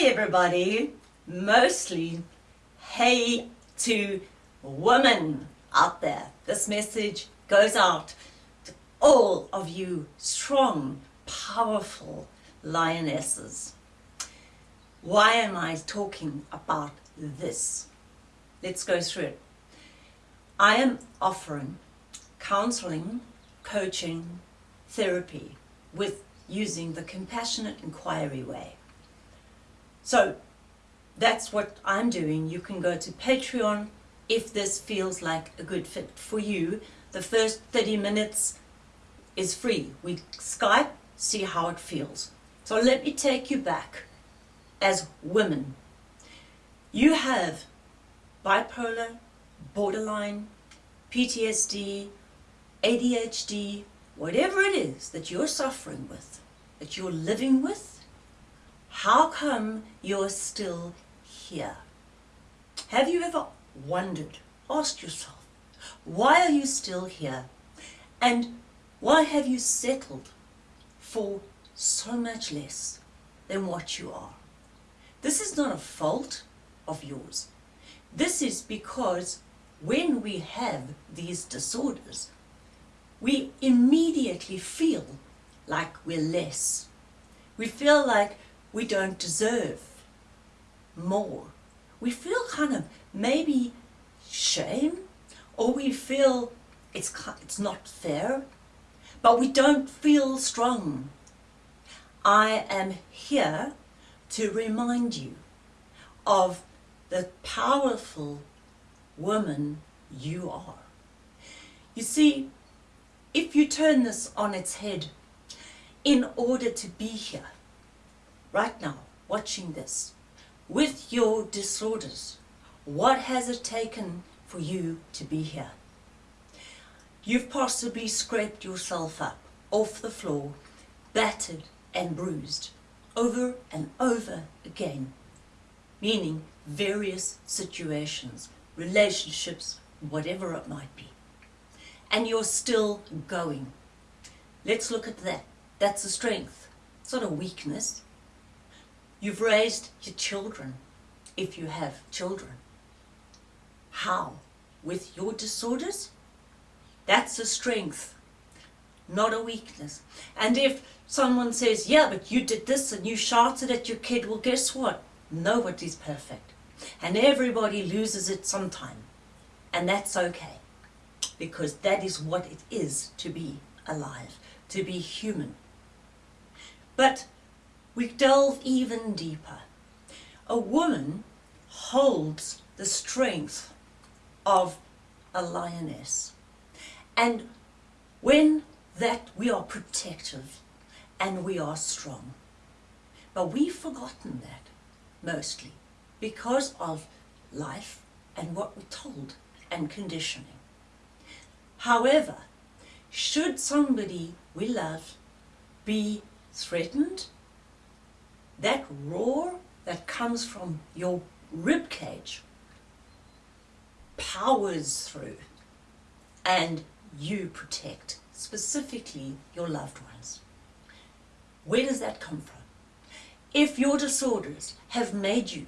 Hey everybody, mostly hey to women out there. This message goes out to all of you strong, powerful lionesses. Why am I talking about this? Let's go through it. I am offering counseling, coaching, therapy with using the compassionate inquiry way. So that's what I'm doing. You can go to Patreon if this feels like a good fit for you. The first 30 minutes is free. We Skype, see how it feels. So let me take you back as women. You have bipolar, borderline, PTSD, ADHD, whatever it is that you're suffering with, that you're living with, how come you're still here? Have you ever wondered, asked yourself, why are you still here? And why have you settled for so much less than what you are? This is not a fault of yours. This is because when we have these disorders, we immediately feel like we're less. We feel like we don't deserve more. We feel kind of maybe shame or we feel it's, it's not fair, but we don't feel strong. I am here to remind you of the powerful woman you are. You see, if you turn this on its head, in order to be here, right now, watching this, with your disorders, what has it taken for you to be here? You've possibly scraped yourself up off the floor, battered and bruised, over and over again, meaning various situations, relationships, whatever it might be. And you're still going. Let's look at that. That's a strength. It's not a weakness. You've raised your children, if you have children. How? With your disorders? That's a strength, not a weakness. And if someone says, yeah, but you did this and you shouted at your kid, well, guess what? Nobody's perfect. And everybody loses it sometime. And that's okay. Because that is what it is to be alive, to be human. But we delve even deeper. A woman holds the strength of a lioness. And when that we are protective and we are strong. But we've forgotten that mostly because of life and what we're told and conditioning. However, should somebody we love be threatened that roar that comes from your rib cage powers through and you protect specifically your loved ones. Where does that come from? If your disorders have made you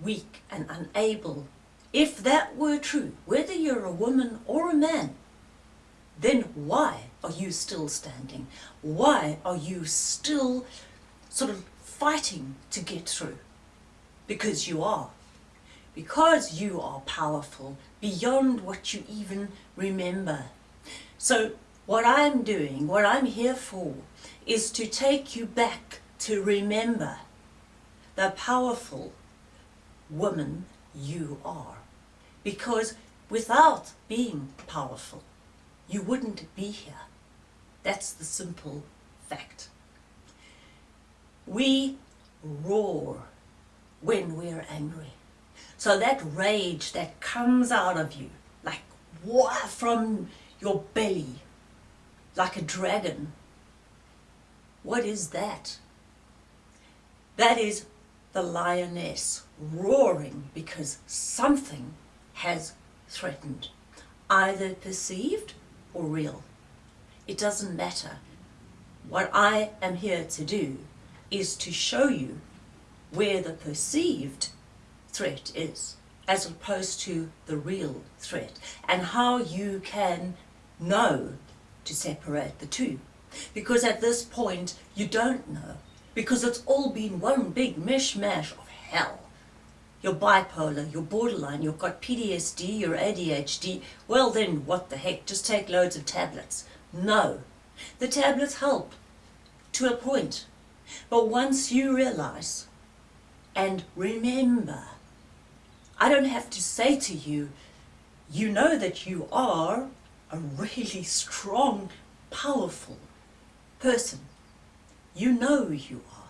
weak and unable, if that were true, whether you're a woman or a man, then why are you still standing? Why are you still sort of fighting to get through because you are. Because you are powerful beyond what you even remember. So what I'm doing, what I'm here for, is to take you back to remember the powerful woman you are. Because without being powerful, you wouldn't be here. That's the simple fact. We roar when we're angry. So that rage that comes out of you, like water from your belly, like a dragon, what is that? That is the lioness roaring because something has threatened, either perceived or real. It doesn't matter. What I am here to do is to show you where the perceived threat is as opposed to the real threat and how you can know to separate the two. Because at this point you don't know because it's all been one big mishmash of hell. You're bipolar, you're borderline, you've got PTSD, you're ADHD. Well then, what the heck, just take loads of tablets. No. The tablets help to a point. But once you realize and remember, I don't have to say to you, you know that you are a really strong, powerful person. You know you are.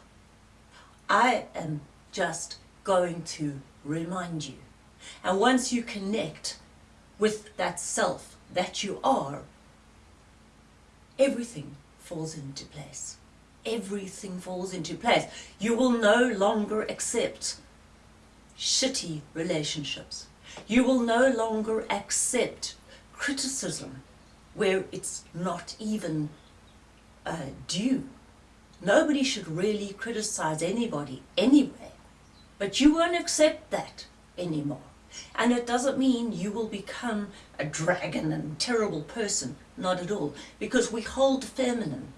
I am just going to remind you. And once you connect with that self that you are, everything falls into place. Everything falls into place. You will no longer accept shitty relationships. You will no longer accept criticism where it's not even uh, due. Nobody should really criticize anybody anyway. But you won't accept that anymore. And it doesn't mean you will become a dragon and terrible person. Not at all. Because we hold feminine.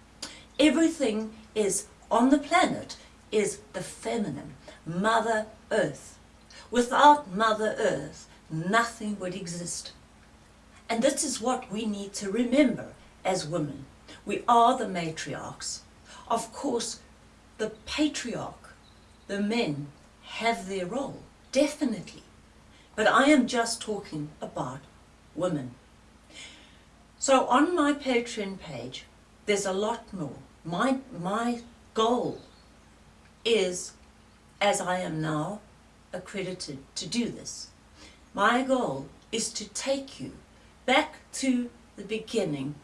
Everything is on the planet is the feminine. Mother Earth. Without Mother Earth, nothing would exist. And this is what we need to remember as women. We are the matriarchs. Of course, the patriarch, the men, have their role, definitely. But I am just talking about women. So on my Patreon page, there's a lot more. My, my goal is, as I am now accredited to do this, my goal is to take you back to the beginning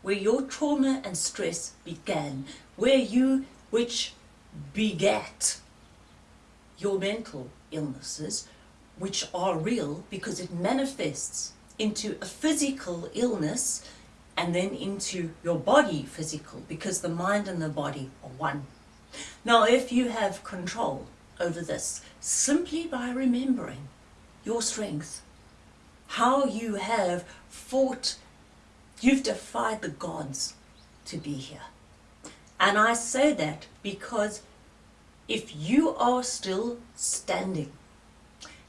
where your trauma and stress began, where you, which begat your mental illnesses, which are real because it manifests into a physical illness and then into your body physical because the mind and the body are one. Now if you have control over this simply by remembering your strength, how you have fought, you've defied the gods to be here. And I say that because if you are still standing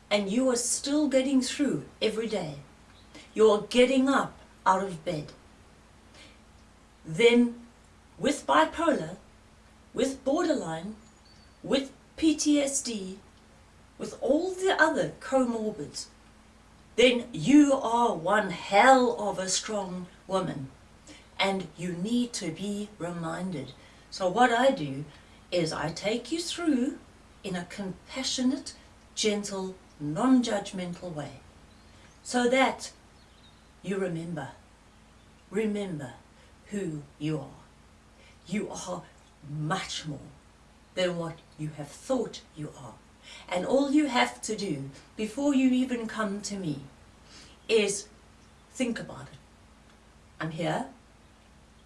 and you are still getting through every day, you're getting up out of bed, then with bipolar, with borderline, with PTSD, with all the other comorbids, then you are one hell of a strong woman. And you need to be reminded. So what I do is I take you through in a compassionate, gentle, non-judgmental way. So that you remember, remember who you are. You are much more than what you have thought you are. And all you have to do before you even come to me is think about it. I'm here,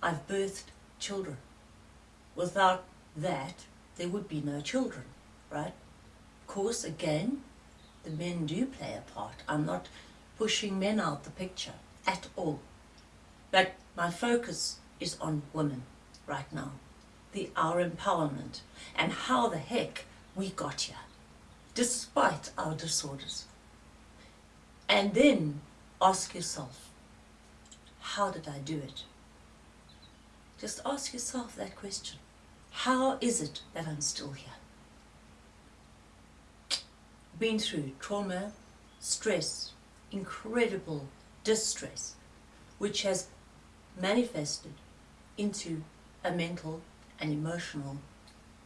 I've birthed children. Without that, there would be no children, right? Of course, again, the men do play a part. I'm not pushing men out the picture at all. But my focus is on women right now. The our empowerment and how the heck we got here, despite our disorders. And then ask yourself, how did I do it? Just ask yourself that question. How is it that I'm still here? Been through trauma, stress, incredible distress, which has manifested into a mental and emotional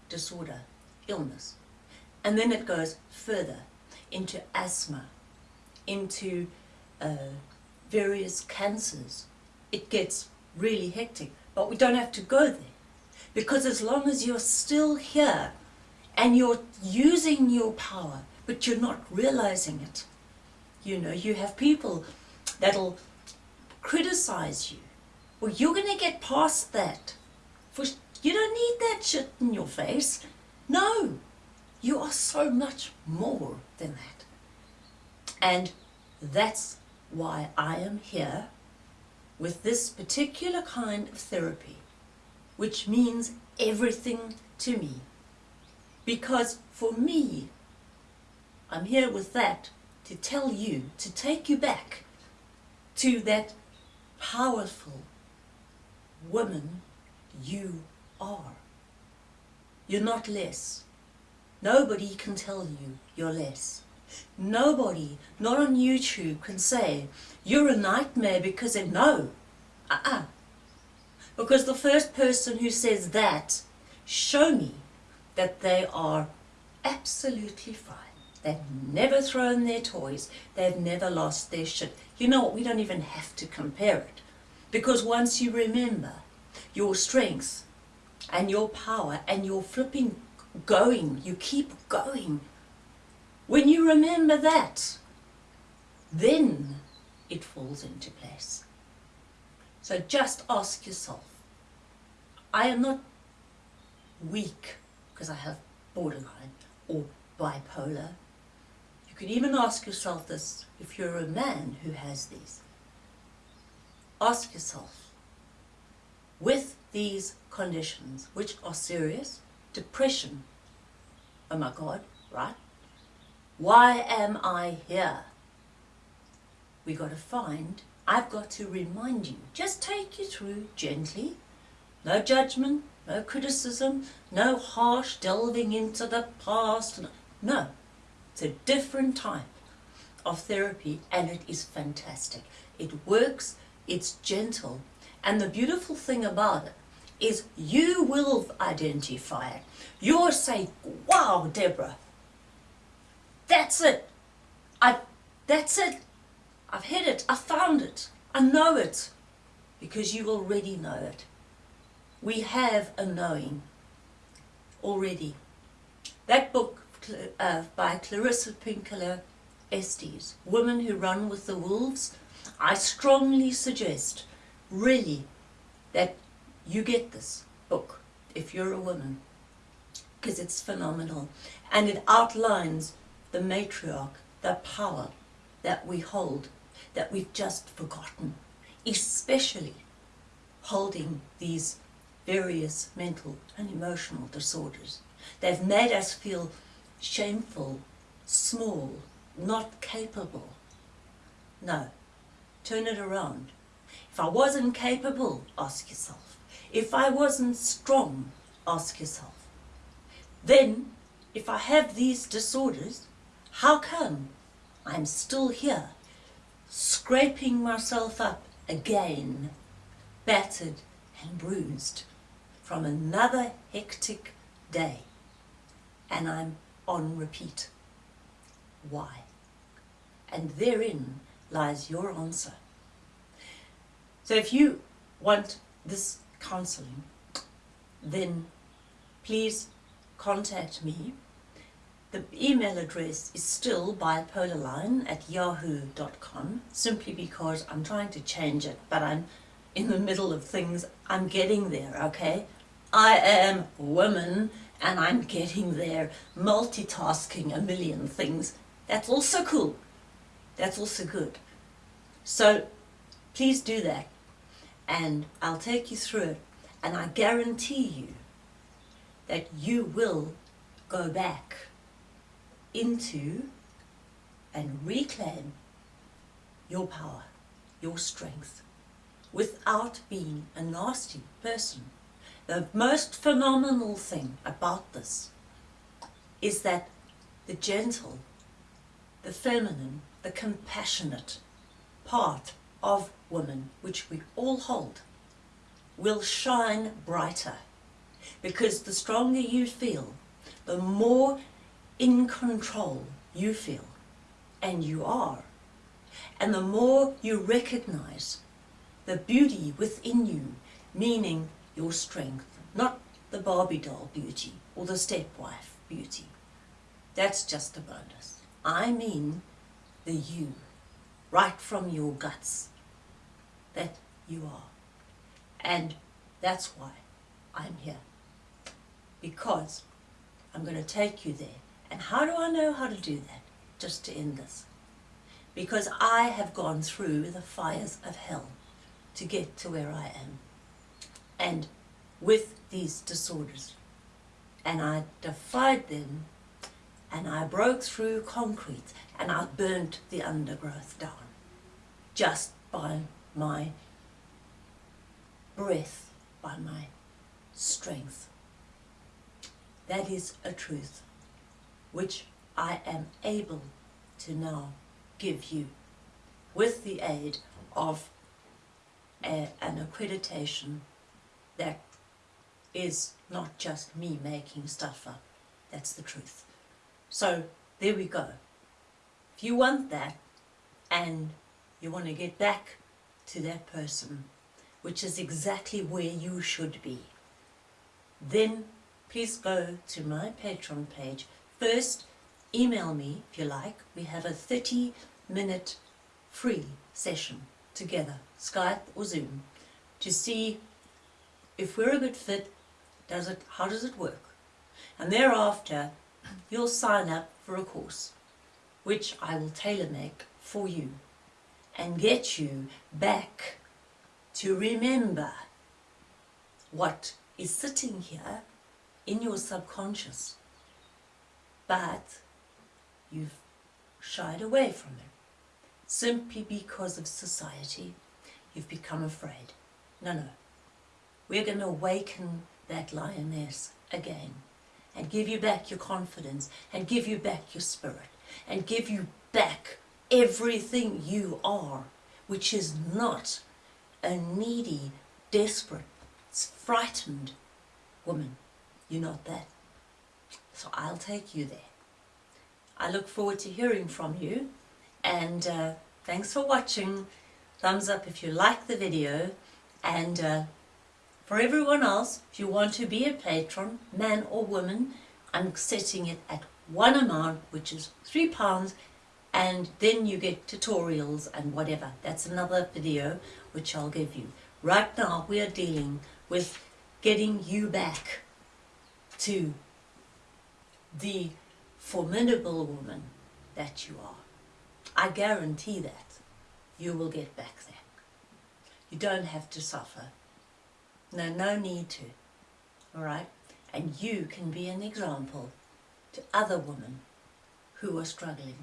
disorder, illness. And then it goes further into asthma, into uh, various cancers. It gets really hectic, but we don't have to go there. Because as long as you're still here and you're using your power, but you're not realizing it, you know, you have people that'll criticize you. Well, you're going to get past that. For You don't need that shit in your face. No. You are so much more than that. And that's why I am here with this particular kind of therapy, which means everything to me. Because for me, I'm here with that to tell you, to take you back to that powerful woman you are. You're not less. Nobody can tell you you're less. Nobody, not on YouTube, can say you're a nightmare because they know. Uh-uh. Because the first person who says that, show me that they are absolutely fine. They've never thrown their toys. They've never lost their shit. You know what? We don't even have to compare it. Because once you remember your strength and your power and your flipping going, you keep going. When you remember that, then it falls into place. So just ask yourself, I am not weak because I have borderline or bipolar. You can even ask yourself this if you're a man who has these. Ask yourself, with these conditions, which are serious, depression, oh my God, right? Why am I here? We got to find, I've got to remind you, just take you through gently, no judgment, no criticism, no harsh delving into the past. No, it's a different type of therapy and it is fantastic. It works, it's gentle, and the beautiful thing about it is you will identify it. You'll say, wow, Deborah, that's it. I, that's it. I've hit it. I found it. I know it. Because you already know it. We have a knowing already. That book uh, by Clarissa Pinkola Estes, Women Who Run with the Wolves, I strongly suggest, really, that you get this book if you're a woman because it's phenomenal and it outlines the matriarch, the power that we hold, that we've just forgotten, especially holding these various mental and emotional disorders. They've made us feel shameful, small, not capable. No, turn it around. If I wasn't capable, ask yourself. If I wasn't strong, ask yourself. Then, if I have these disorders, how come I'm still here, scraping myself up again, battered and bruised from another hectic day, and I'm on repeat? Why? And therein lies your answer. So if you want this counseling, then please contact me the email address is still bipolarline at yahoo.com simply because I'm trying to change it, but I'm in the middle of things. I'm getting there, okay? I am woman and I'm getting there, multitasking a million things. That's also cool. That's also good. So please do that and I'll take you through it and I guarantee you that you will go back into and reclaim your power, your strength, without being a nasty person. The most phenomenal thing about this is that the gentle, the feminine, the compassionate part of woman, which we all hold, will shine brighter. Because the stronger you feel, the more in control you feel, and you are. And the more you recognize the beauty within you, meaning your strength, not the Barbie doll beauty or the stepwife beauty. That's just a bonus. I mean the you, right from your guts, that you are. And that's why I'm here. Because I'm going to take you there And how do I know how to do that? Just to end this. Because I have gone through the fires of hell to get to where I am. And with these disorders. And I defied them and I broke through concrete and I burnt the undergrowth down just by my breath, by my strength. That is a truth which I am able to now give you with the aid of a, an accreditation that is not just me making stuff up. That's the truth. So there we go. If you want that and you want to get back to that person, which is exactly where you should be, then please go to my Patreon page. First, email me if you like. We have a 30 minute free session together, Skype or Zoom, to see if we're a good fit, does it, how does it work? And thereafter, you'll sign up for a course, which I will tailor make for you and get you back to remember what is sitting here in your subconscious, but you've shied away from it simply because of society. You've become afraid. No, no. We're going to awaken that lioness again and give you back your confidence and give you back your spirit and give you back everything you are, which is not a needy, desperate, frightened woman. You're not that. So I'll take you there. I look forward to hearing from you and uh, thanks for watching. Thumbs up if you like the video and uh, for everyone else, if you want to be a patron, man or woman, I'm setting it at one amount, which is three pounds, and then you get tutorials and whatever. That's another video which I'll give you. Right now, we are dealing with getting you back to the formidable woman that you are. I guarantee that you will get back there. You don't have to suffer. No, no need to. All right? And you can be an example to other women who are struggling,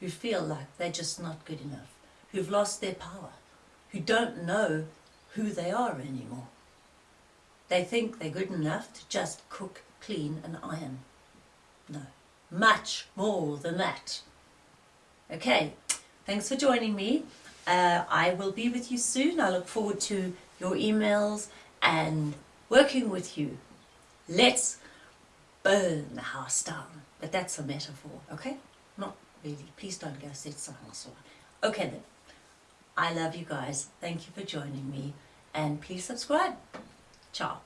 who feel like they're just not good enough, who've lost their power, who don't know who they are anymore. They think they're good enough to just cook, clean and iron. No, much more than that. Okay, thanks for joining me. Uh, I will be with you soon. I look forward to your emails and working with you. Let's burn the house down. But that's a metaphor, okay? Not really. Please don't go set the house on. Okay then. I love you guys. Thank you for joining me. And please subscribe. Ciao.